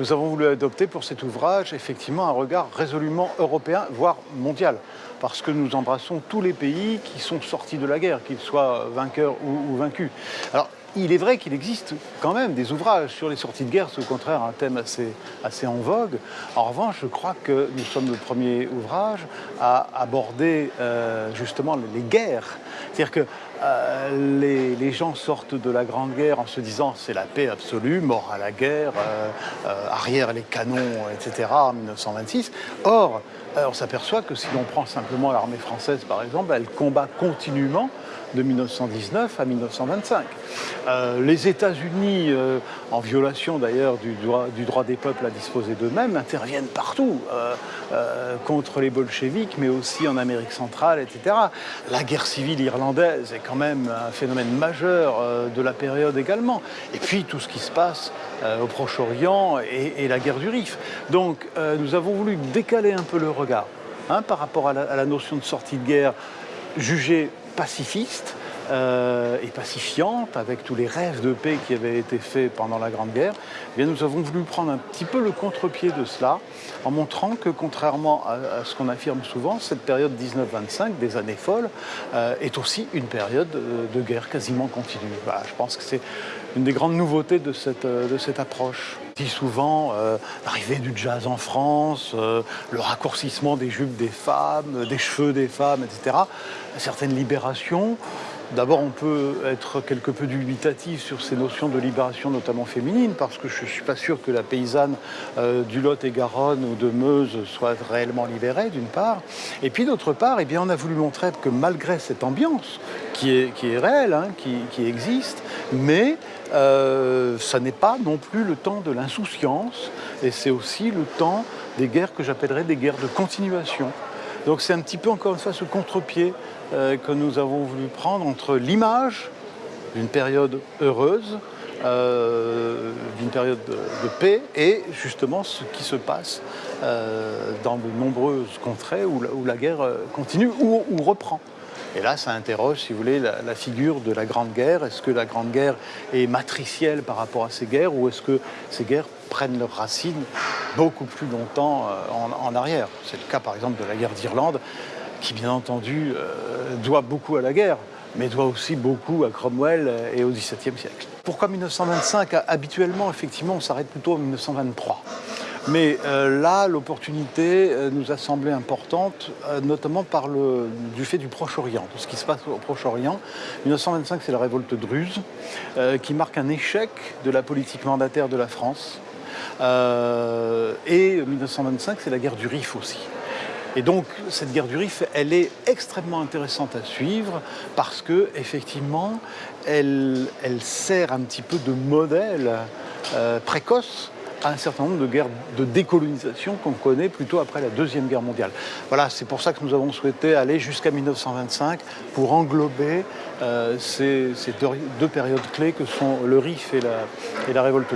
Nous avons voulu adopter pour cet ouvrage effectivement un regard résolument européen, voire mondial, parce que nous embrassons tous les pays qui sont sortis de la guerre, qu'ils soient vainqueurs ou, vaincus. Alors, il est vrai qu'il existe quand même des ouvrages sur les sorties de guerre, c'est au contraire un thème assez, assez en vogue. En revanche, je crois que nous sommes le premier ouvrage à aborder euh, justement les guerres. C'est-à-dire que euh, les, gens sortent de la Grande Guerre en se disant c'est la paix absolue, mort à la guerre, euh, euh arrière les canons, etc. en 1926. Or, on s'aperçoit que si l'on prend simplement l'armée française par exemple, elle combat continuellement de 1919 à 1925. Euh, les États-Unis, en violation d'ailleurs du droit, du droit, des peuples à disposer d'eux-mêmes, interviennent partout contre les bolcheviks, mais aussi en Amérique centrale, etc. La guerre civile irlandaise est quand même un phénomène majeur euh, de la période également. Et puis tout ce qui se passe euh, au Proche-Orient et, la guerre du Rif. Donc nous avons voulu décaler un peu le regard hein, par rapport à la notion de sortie de guerre jugée pacifiste euh, et pacifiante, avec tous les rêves de paix qui avaient été faits pendant la Grande Guerre, eh bien, nous avons voulu prendre un petit peu le contre-pied de cela, en montrant que, contrairement à, ce qu'on affirme souvent, cette période 1925, des années folles, euh, est aussi une période de, de guerre quasiment continue. Je pense que c'est une des grandes nouveautés de cette, de cette approche. Dis souvent euh, l'arrivée du jazz en France, euh, le raccourcissement des jupes des femmes, des cheveux des femmes, etc. Certaines libérations. D'abord, on peut être quelque peu dubitatif sur ces notions de libération, notamment féminine, parce que je ne suis pas sûr que la paysanne euh, du Lot et Garonne ou de Meuse soit réellement libérée, d'une part. Et puis, d'autre part, eh on a voulu montrer que malgré cette ambiance, qui est, réelle, hein, qui, qui, existe, mais euh, ça n'est pas non plus le temps de l'insouciance, et c'est aussi le temps des guerres que j'appellerais des guerres de continuation. Donc c'est un petit peu encore une fois ce contre-pied euh, que nous avons voulu prendre entre l'image d'une période heureuse, euh, d'une période de, paix et justement ce qui se passe euh, dans de nombreuses contrées où la, guerre continue ou reprend. Et là, ça interroge, si vous voulez, la, figure de la Grande Guerre. Est-ce que la Grande Guerre est matricielle par rapport à ces guerres ou est-ce que ces guerres prennent leurs racines beaucoup plus longtemps euh, en, arrière? C'est le cas, par exemple, de la guerre d'Irlande, qui, bien entendu, euh, doit beaucoup à la guerre, mais doit aussi beaucoup à Cromwell et au XVIIe siècle. Pourquoi 1925 Habituellement, effectivement, on s'arrête plutôt en 1923. Mais euh, là, l'opportunité euh, nous a semblé importante, euh, notamment par le, du fait du Proche-Orient, de ce qui se passe au Proche-Orient. 1925, c'est la révolte druze, qui marque un échec de la politique mandataire de la France. Et 1925, c'est la guerre du Rif aussi. Et donc, cette guerre du Rif, elle est extrêmement intéressante à suivre parce que, effectivement, elle, sert un petit peu de modèle précoce à un certain nombre de guerres de décolonisation qu'on connaît plutôt après la Deuxième Guerre mondiale. Voilà, c'est pour ça que nous avons souhaité aller jusqu'à 1925 pour englober euh, ces, deux, périodes clés que sont le RIF et la, et la révolte.